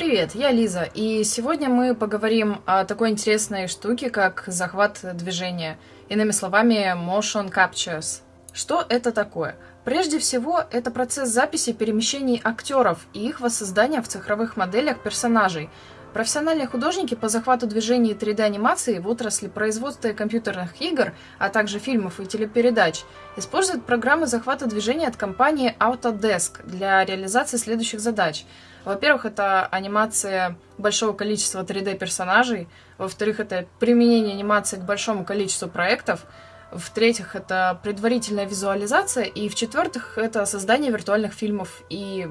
Привет, я Лиза, и сегодня мы поговорим о такой интересной штуке, как захват движения, иными словами, motion captures. Что это такое? Прежде всего, это процесс записи перемещений актеров и их воссоздания в цифровых моделях персонажей, Профессиональные художники по захвату движений 3D-анимации в отрасли производства компьютерных игр, а также фильмов и телепередач, используют программы захвата движения от компании Autodesk для реализации следующих задач. Во-первых, это анимация большого количества 3D-персонажей. Во-вторых, это применение анимации к большому количеству проектов. В-третьих, это предварительная визуализация. И в-четвертых, это создание виртуальных фильмов и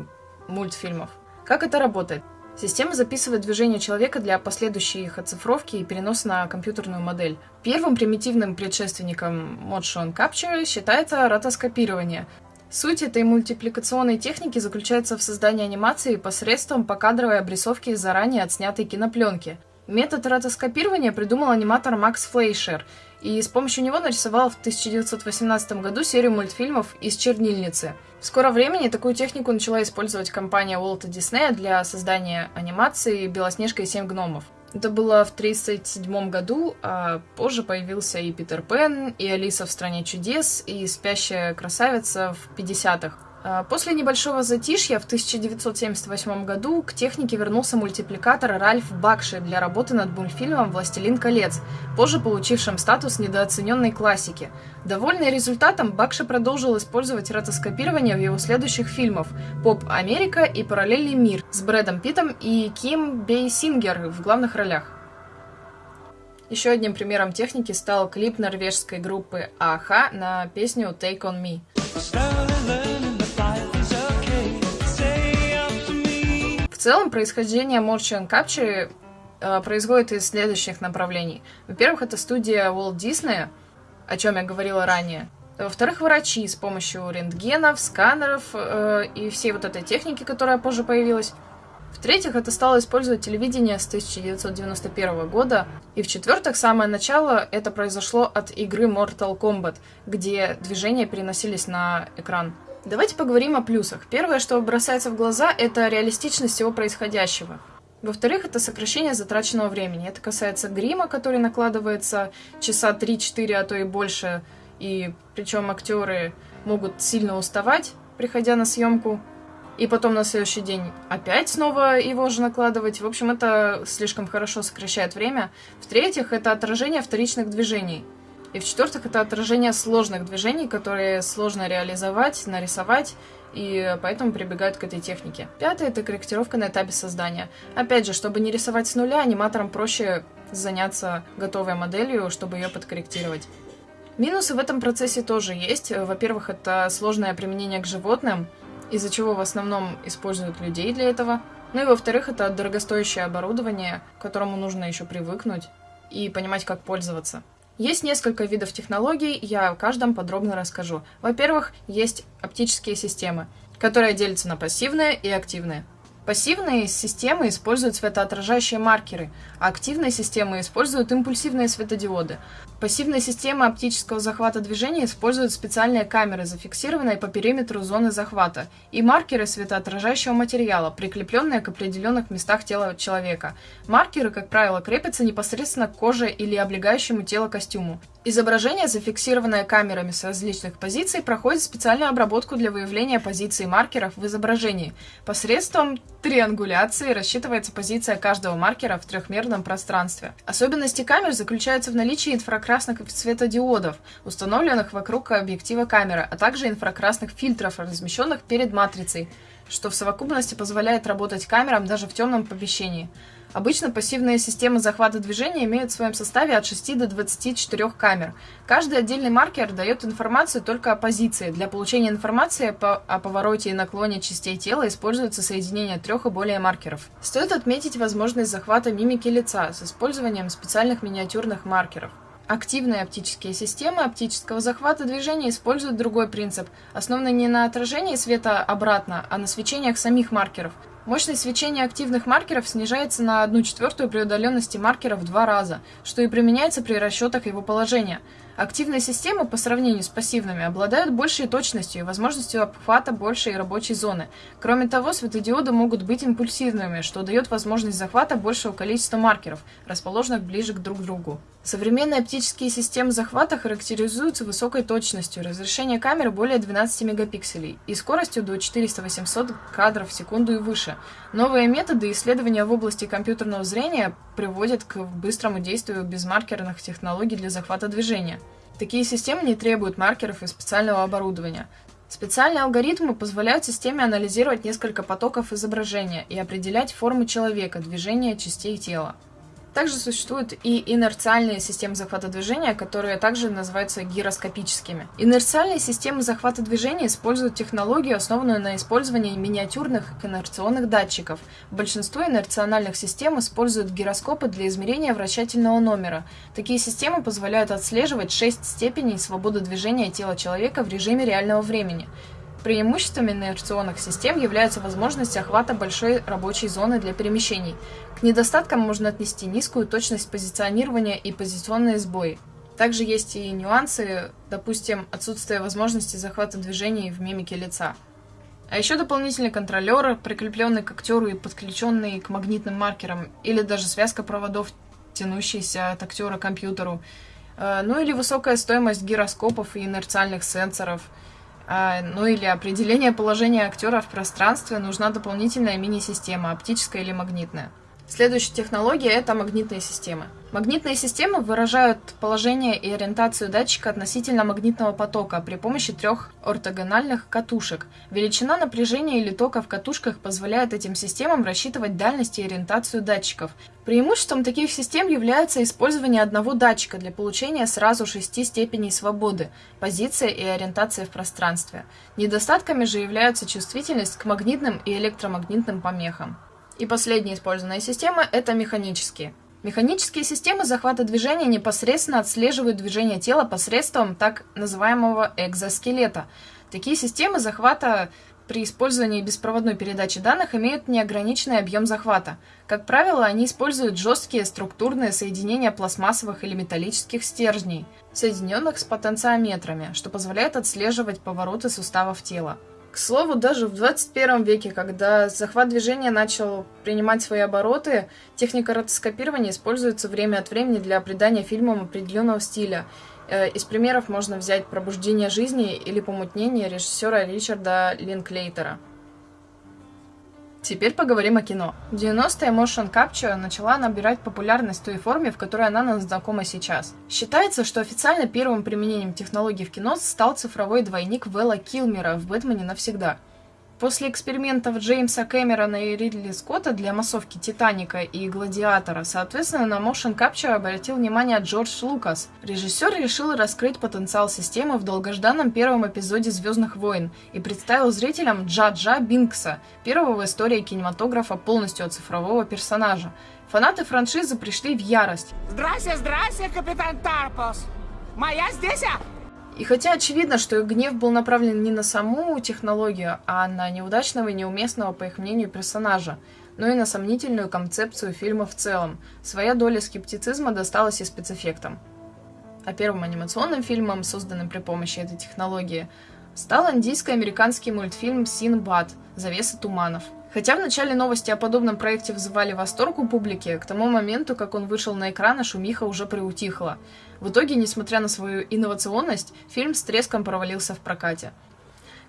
мультфильмов. Как это работает? Система записывает движение человека для последующей их оцифровки и переноса на компьютерную модель. Первым примитивным предшественником Motion Capture считается ротоскопирование. Суть этой мультипликационной техники заключается в создании анимации посредством покадровой обрисовки заранее отснятой кинопленки. Метод ротоскопирования придумал аниматор Макс Флейшер, и с помощью него нарисовал в 1918 году серию мультфильмов «Из чернильницы». В скором времени такую технику начала использовать компания Уолта Диснея для создания анимации «Белоснежка и семь гномов». Это было в 1937 году, а позже появился и Питер Пен, и Алиса в «Стране чудес», и «Спящая красавица» в 50-х. А, после небольшого затишья в 1978 году к технике вернулся мультипликатор Ральф Бакши для работы над мультфильмом «Властелин колец», позже получившим статус недооцененной классики. Довольный результатом, Бакши продолжил использовать ротоскопирование в его следующих фильмах «Поп Америка» и «Параллельный мир» с Брэдом Питтом и Ким Бейсингер в главных ролях. Еще одним примером техники стал клип норвежской группы Аха на песню «Take on Me». Целом, происхождение motion capture э, происходит из следующих направлений. Во-первых, это студия Walt Disney, о чем я говорила ранее. Во-вторых, врачи с помощью рентгенов, сканеров э, и всей вот этой техники, которая позже появилась. В-третьих, это стало использовать телевидение с 1991 года. И в-четвертых, самое начало это произошло от игры Mortal Kombat, где движения переносились на экран. Давайте поговорим о плюсах. Первое, что бросается в глаза, это реалистичность всего происходящего. Во-вторых, это сокращение затраченного времени. Это касается грима, который накладывается часа 3-4, а то и больше. И причем актеры могут сильно уставать, приходя на съемку. И потом на следующий день опять снова его же накладывать. В общем, это слишком хорошо сокращает время. В-третьих, это отражение вторичных движений. И в-четвертых, это отражение сложных движений, которые сложно реализовать, нарисовать, и поэтому прибегают к этой технике. Пятое – это корректировка на этапе создания. Опять же, чтобы не рисовать с нуля, аниматорам проще заняться готовой моделью, чтобы ее подкорректировать. Минусы в этом процессе тоже есть. Во-первых, это сложное применение к животным, из-за чего в основном используют людей для этого. Ну и во-вторых, это дорогостоящее оборудование, к которому нужно еще привыкнуть и понимать, как пользоваться. Есть несколько видов технологий, я о каждом подробно расскажу. Во-первых, есть оптические системы, которые делятся на пассивные и активные. Пассивные системы используют светоотражающие маркеры, а активные системы используют импульсивные светодиоды. Пассивные системы оптического захвата движения используют специальные камеры, зафиксированные по периметру зоны захвата, и маркеры светоотражающего материала, прикрепленные к определенных местах тела человека. Маркеры, как правило, крепятся непосредственно к коже или облегающему тело костюму. Изображение, зафиксированное камерами с различных позиций, проходит специальную обработку для выявления позиций маркеров в изображении. Посредством триангуляции рассчитывается позиция каждого маркера в трехмерном пространстве. Особенности камер заключаются в наличии инфракрасных светодиодов, установленных вокруг объектива камеры, а также инфракрасных фильтров, размещенных перед матрицей, что в совокупности позволяет работать камерам даже в темном помещении. Обычно пассивные системы захвата движения имеют в своем составе от 6 до 24 камер. Каждый отдельный маркер дает информацию только о позиции. Для получения информации о повороте и наклоне частей тела используется соединение трех и более маркеров. Стоит отметить возможность захвата мимики лица с использованием специальных миниатюрных маркеров. Активные оптические системы оптического захвата движения используют другой принцип, основанный не на отражении света обратно, а на свечениях самих маркеров. Мощность свечения активных маркеров снижается на 1 четвертую при удаленности маркера в два раза, что и применяется при расчетах его положения. Активные системы по сравнению с пассивными обладают большей точностью и возможностью обхвата большей рабочей зоны. Кроме того, светодиоды могут быть импульсивными, что дает возможность захвата большего количества маркеров, расположенных ближе к друг другу. Современные оптические системы захвата характеризуются высокой точностью, разрешение камеры более 12 мегапикселей и скоростью до 400-800 кадров в секунду и выше. Новые методы исследования в области компьютерного зрения приводят к быстрому действию безмаркерных технологий для захвата движения. Такие системы не требуют маркеров и специального оборудования. Специальные алгоритмы позволяют системе анализировать несколько потоков изображения и определять форму человека, движения частей тела. Также существуют и инерциальные системы захвата движения, которые также называются гироскопическими. Инерциальные системы захвата движения используют технологию, основанную на использовании миниатюрных инерционных датчиков. Большинство инерциональных систем используют гироскопы для измерения вращательного номера. Такие системы позволяют отслеживать 6 степеней свободы движения тела человека в режиме реального времени. Преимуществом инерционных систем является возможность охвата большой рабочей зоны для перемещений. К недостаткам можно отнести низкую точность позиционирования и позиционные сбои. Также есть и нюансы, допустим, отсутствие возможности захвата движений в мимике лица. А еще дополнительный контролер, прикрепленный к актеру и подключенный к магнитным маркерам, или даже связка проводов, тянущаяся от актера к компьютеру. Э, ну или высокая стоимость гироскопов и инерциальных сенсоров – ну или определение положения актера в пространстве нужна дополнительная мини-система, оптическая или магнитная. Следующая технология – это магнитные системы. Магнитные системы выражают положение и ориентацию датчика относительно магнитного потока при помощи трех ортогональных катушек. Величина напряжения или тока в катушках позволяет этим системам рассчитывать дальность и ориентацию датчиков. Преимуществом таких систем является использование одного датчика для получения сразу шести степеней свободы, позиция и ориентация в пространстве. Недостатками же являются чувствительность к магнитным и электромагнитным помехам. И последняя использованная система – это механические. Механические системы захвата движения непосредственно отслеживают движение тела посредством так называемого экзоскелета. Такие системы захвата при использовании беспроводной передачи данных имеют неограниченный объем захвата. Как правило, они используют жесткие структурные соединения пластмассовых или металлических стержней, соединенных с потенциометрами, что позволяет отслеживать повороты суставов тела. К слову, даже в 21 веке, когда захват движения начал принимать свои обороты, техника ротоскопирования используется время от времени для придания фильмам определенного стиля. Э, из примеров можно взять «Пробуждение жизни» или «Помутнение» режиссера Ричарда Линклейтера. Теперь поговорим о кино. В 90-е motion capture начала набирать популярность в той форме, в которой она нам знакома сейчас. Считается, что официально первым применением технологий в кино стал цифровой двойник Вэлла Килмера в «Бэтмене навсегда». После экспериментов Джеймса Кэмерона и Ридли Скотта для массовки «Титаника» и «Гладиатора», соответственно, на motion capture обратил внимание Джордж Лукас. Режиссер решил раскрыть потенциал системы в долгожданном первом эпизоде «Звездных войн» и представил зрителям Джа-Джа Бинкса, первого в истории кинематографа полностью оцифрового персонажа. Фанаты франшизы пришли в ярость. Здрасте, здрасте, капитан Тарпос! Моя здесь, а? И хотя очевидно, что их гнев был направлен не на саму технологию, а на неудачного и неуместного, по их мнению, персонажа, но и на сомнительную концепцию фильма в целом, своя доля скептицизма досталась и спецэффектам. А первым анимационным фильмом, созданным при помощи этой технологии, стал индийско-американский мультфильм «Синбад. Завеса туманов», Хотя в начале новости о подобном проекте вызывали восторг у публики, к тому моменту, как он вышел на экраны, шумиха уже приутихла. В итоге, несмотря на свою инновационность, фильм с треском провалился в прокате.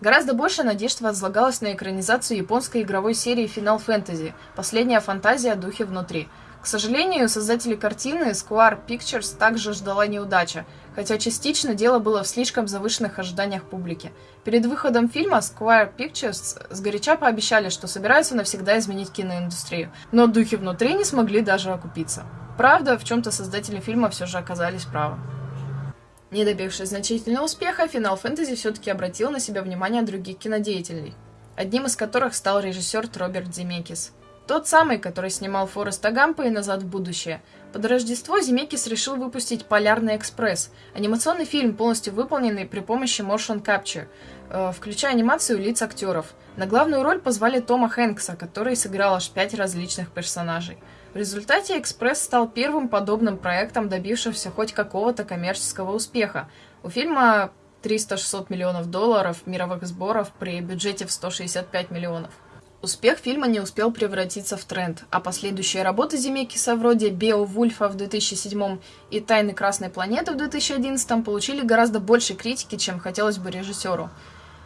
Гораздо больше надежд возлагалось на экранизацию японской игровой серии Final Fantasy «Последняя фантазия о духе внутри», к сожалению, создатели картины Square Pictures также ждала неудача, хотя частично дело было в слишком завышенных ожиданиях публики. Перед выходом фильма Square Pictures сгоряча пообещали, что собираются навсегда изменить киноиндустрию, но духи внутри не смогли даже окупиться. Правда, в чем-то создатели фильма все же оказались правы. Не добившись значительного успеха, Final Fantasy все-таки обратил на себя внимание других кинодеятелей, одним из которых стал режиссер Роберт Земекис – Тот самый, который снимал Фореста Гампа и «Назад в будущее». Под Рождество Земекис решил выпустить «Полярный экспресс» — анимационный фильм, полностью выполненный при помощи motion capture, э, включая анимацию лиц актеров. На главную роль позвали Тома Хэнкса, который сыграл аж пять различных персонажей. В результате «Экспресс» стал первым подобным проектом, добившимся хоть какого-то коммерческого успеха. У фильма 300-600 миллионов долларов мировых сборов при бюджете в 165 миллионов. Успех фильма не успел превратиться в тренд, а последующие работы Земекиса вроде «Беовульфа» в 2007 и «Тайны Красной планеты» в 2011 получили гораздо больше критики, чем хотелось бы режиссеру.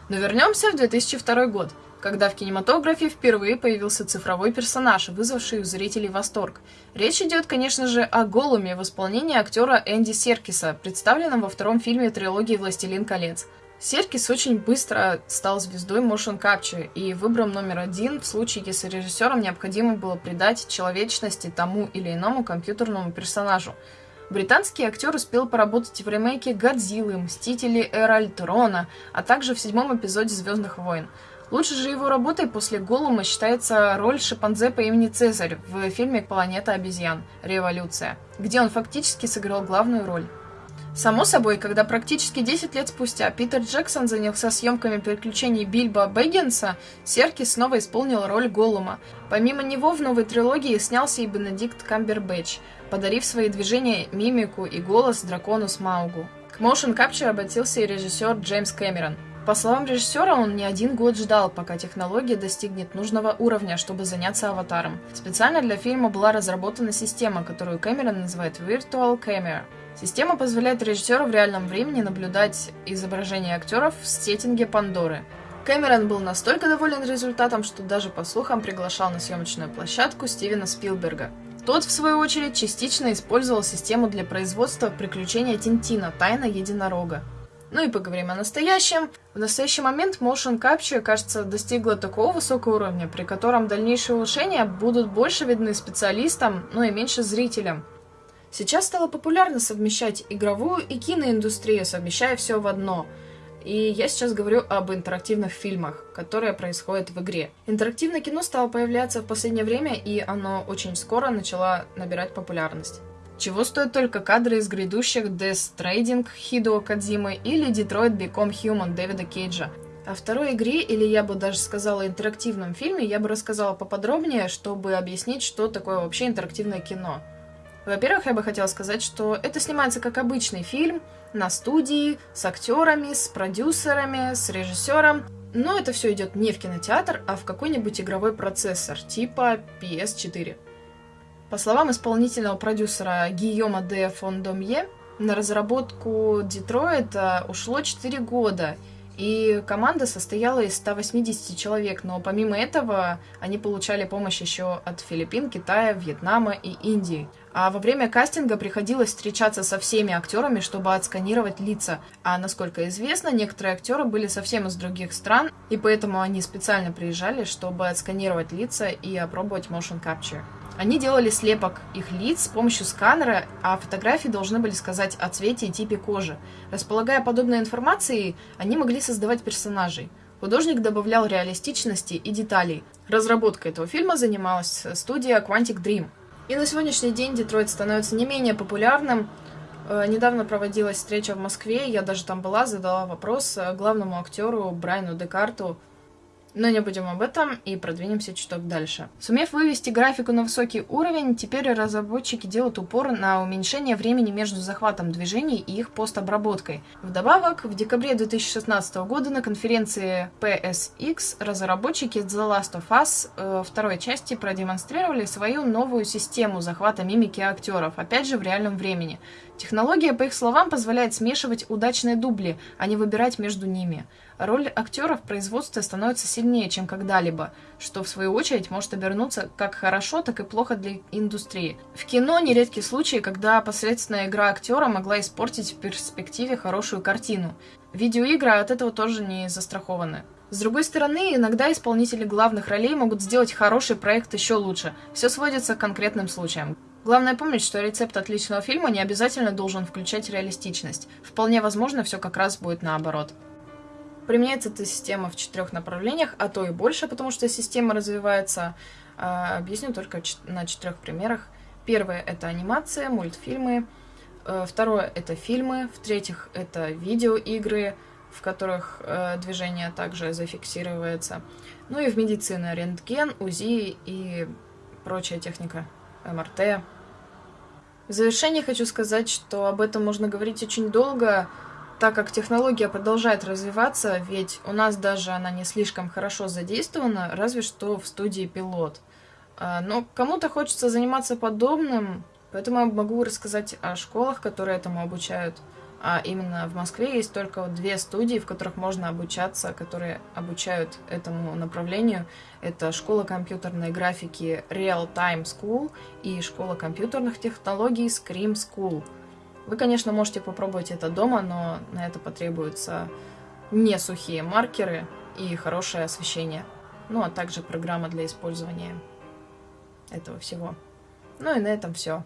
Но вернемся в 2002 год, когда в кинематографе впервые появился цифровой персонаж, вызвавший у зрителей восторг. Речь идет, конечно же, о Голуме в исполнении актера Энди Серкиса, представленном во втором фильме трилогии «Властелин колец». Серкис очень быстро стал звездой motion capture и выбрал номер один в случае, если режиссерам необходимо было придать человечности тому или иному компьютерному персонажу. Британский актер успел поработать в ремейке «Годзиллы», «Мстители Эра Альтрона», а также в седьмом эпизоде «Звездных войн». Лучше же его работой после Голума считается роль шимпанзе по имени Цезарь в фильме «Планета обезьян. Революция», где он фактически сыграл главную роль. Само собой, когда практически 10 лет спустя Питер Джексон занялся съемками приключений Бильбо Бэггинса, Серкис снова исполнил роль Голума. Помимо него в новой трилогии снялся и Бенедикт Камбербэтч, подарив свои движения, мимику и голос дракону Смаугу. К motion capture обратился и режиссер Джеймс Кэмерон. По словам режиссера, он не один год ждал, пока технология достигнет нужного уровня, чтобы заняться аватаром. Специально для фильма была разработана система, которую Кэмерон называет Virtual Camera. Система позволяет режиссеру в реальном времени наблюдать изображение актеров в сеттинге Пандоры. Кэмерон был настолько доволен результатом, что даже по слухам приглашал на съемочную площадку Стивена Спилберга. Тот, в свою очередь, частично использовал систему для производства приключения Тинтина «Тайна единорога». Ну и поговорим о настоящем. В настоящий момент Motion Capture, кажется, достигла такого высокого уровня, при котором дальнейшие улучшения будут больше видны специалистам, ну и меньше зрителям. Сейчас стало популярно совмещать игровую и киноиндустрию, совмещая все в одно. И я сейчас говорю об интерактивных фильмах, которые происходят в игре. Интерактивное кино стало появляться в последнее время, и оно очень скоро начало набирать популярность. Чего стоят только кадры из грядущих Death Stranding Хидо Кадзимы или Detroit Become Human Дэвида Кейджа. О второй игре, или я бы даже сказала интерактивном фильме, я бы рассказала поподробнее, чтобы объяснить, что такое вообще интерактивное кино. Во-первых, я бы хотела сказать, что это снимается как обычный фильм, на студии, с актерами, с продюсерами, с режиссером. Но это все идет не в кинотеатр, а в какой-нибудь игровой процессор, типа PS4. По словам исполнительного продюсера Гийома де Фондомье, на разработку Детройта ушло 4 года, и команда состояла из 180 человек, но помимо этого они получали помощь еще от Филиппин, Китая, Вьетнама и Индии. А во время кастинга приходилось встречаться со всеми актерами, чтобы отсканировать лица. А насколько известно, некоторые актеры были совсем из других стран, и поэтому они специально приезжали, чтобы отсканировать лица и опробовать motion capture. Они делали слепок их лиц с помощью сканера, а фотографии должны были сказать о цвете и типе кожи. Располагая подобной информацией, они могли создавать персонажей. Художник добавлял реалистичности и деталей. Разработкой этого фильма занималась студия Quantic Dream. И на сегодняшний день Детройт становится не менее популярным. Э, недавно проводилась встреча в Москве, я даже там была, задала вопрос э, главному актеру Брайану Декарту, но не будем об этом и продвинемся чуток дальше. Сумев вывести графику на высокий уровень, теперь разработчики делают упор на уменьшение времени между захватом движений и их постобработкой. Вдобавок, в декабре 2016 года на конференции PSX разработчики The Last of Us э, второй части продемонстрировали свою новую систему захвата мимики актеров, опять же в реальном времени. Технология, по их словам, позволяет смешивать удачные дубли, а не выбирать между ними. Роль актера в производстве становится сильнее, чем когда-либо, что в свою очередь может обернуться как хорошо, так и плохо для индустрии. В кино нередки случаи, когда посредственная игра актера могла испортить в перспективе хорошую картину. Видеоигры от этого тоже не застрахованы. С другой стороны, иногда исполнители главных ролей могут сделать хороший проект еще лучше. Все сводится к конкретным случаям. Главное помнить, что рецепт отличного фильма не обязательно должен включать реалистичность. Вполне возможно, все как раз будет наоборот. Применяется эта система в четырех направлениях, а то и больше, потому что система развивается А, объясню только на четырех примерах. Первое — это анимация, мультфильмы. Э, второе — это фильмы. В-третьих, это видеоигры, в которых э, движение также зафиксируется. Ну и в медицине рентген, УЗИ и прочая техника, МРТ. В завершение хочу сказать, что об этом можно говорить очень долго, так как технология продолжает развиваться, ведь у нас даже она не слишком хорошо задействована, разве что в студии пилот. А, но кому-то хочется заниматься подобным, поэтому я могу рассказать о школах, которые этому обучают. А именно в Москве есть только две студии, в которых можно обучаться, которые обучают этому направлению. Это школа компьютерной графики Real Time School и школа компьютерных технологий Scream School. Вы, конечно, можете попробовать это дома, но на это потребуются не сухие маркеры и хорошее освещение. Ну, а также программа для использования этого всего. Ну и на этом все.